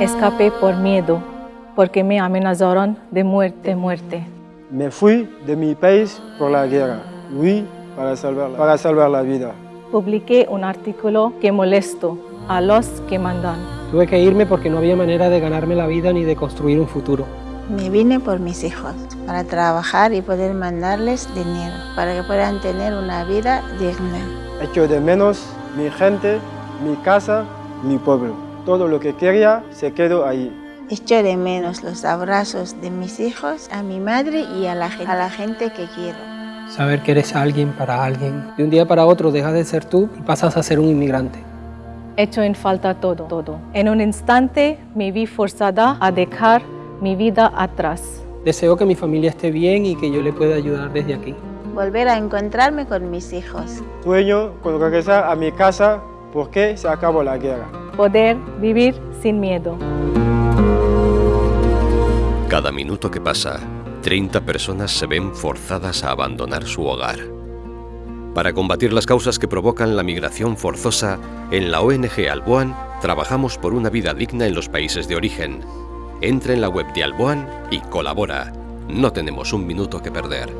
Escapé por miedo, porque me amenazaron de muerte, muerte. Me fui de mi país por la guerra. Huí para salvar, para salvar la vida. Publiqué un artículo que molesto a los que mandan. Tuve que irme porque no había manera de ganarme la vida ni de construir un futuro. Me vine por mis hijos, para trabajar y poder mandarles dinero, para que puedan tener una vida digna. Echo de menos mi gente, mi casa, mi pueblo. Todo lo que quería se quedó ahí. Echo de menos los abrazos de mis hijos, a mi madre y a la, a la gente que quiero. Saber que eres alguien para alguien. De un día para otro dejas de ser tú y pasas a ser un inmigrante. Hecho en falta todo, todo. En un instante me vi forzada a dejar mi vida atrás. Deseo que mi familia esté bien y que yo le pueda ayudar desde aquí. Volver a encontrarme con mis hijos. Sueño con regresar a mi casa porque se acabó la guerra. Poder vivir sin miedo. Cada minuto que pasa, 30 personas se ven forzadas a abandonar su hogar. Para combatir las causas que provocan la migración forzosa, en la ONG Alboan trabajamos por una vida digna en los países de origen. Entra en la web de Alboan y colabora. No tenemos un minuto que perder.